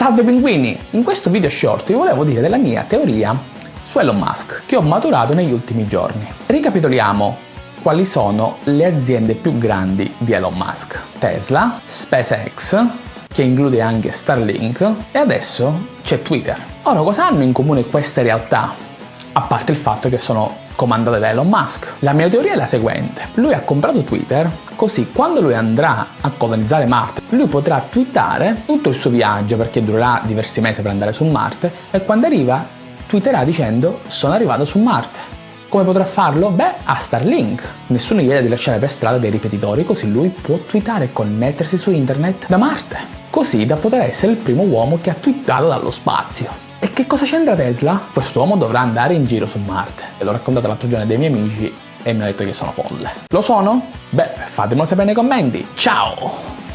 Salve pinguini! In questo video short vi volevo dire della mia teoria su Elon Musk che ho maturato negli ultimi giorni. Ricapitoliamo quali sono le aziende più grandi di Elon Musk. Tesla, SpaceX, che include anche Starlink e adesso c'è Twitter. Ora cosa hanno in comune queste realtà? A parte il fatto che sono comandate da Elon Musk. La mia teoria è la seguente. Lui ha comprato Twitter, così quando lui andrà a colonizzare Marte, lui potrà twittare tutto il suo viaggio, perché durerà diversi mesi per andare su Marte, e quando arriva twitterà dicendo sono arrivato su Marte. Come potrà farlo? Beh, a Starlink. Nessuno gli chiede di lasciare per strada dei ripetitori, così lui può twittare e connettersi su internet da Marte. Così da poter essere il primo uomo che ha twittato dallo spazio. E che cosa c'entra Tesla? Quest'uomo dovrà andare in giro su Marte. E l'ho raccontato l'altro giorno ai miei amici e mi hanno detto che sono folle. Lo sono? Beh, fatemelo sapere nei commenti. Ciao!